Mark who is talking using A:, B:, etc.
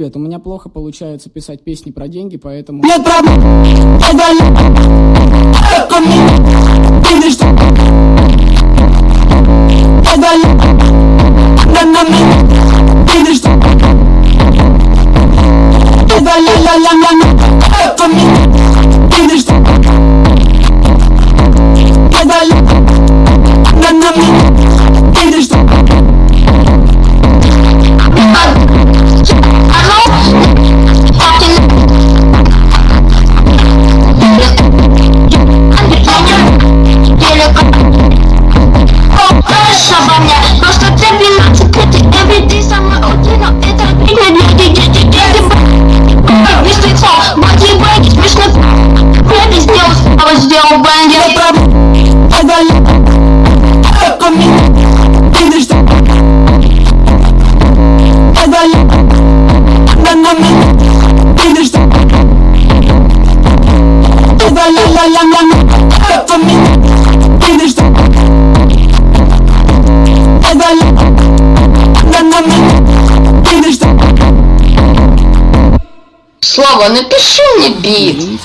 A: Привет, у меня плохо получается писать песни про деньги, поэтому... Нет проблем, я
B: mnie Prosto cepię na cyklety Every day sama odzina I tak pięknie nie idzie Kiedy Wiesz ty co? Bardziej będzie śmieszne Kiedy z nią spałeś gdzie on będzie La la la la la, for me.
C: Слава, напиши мне бит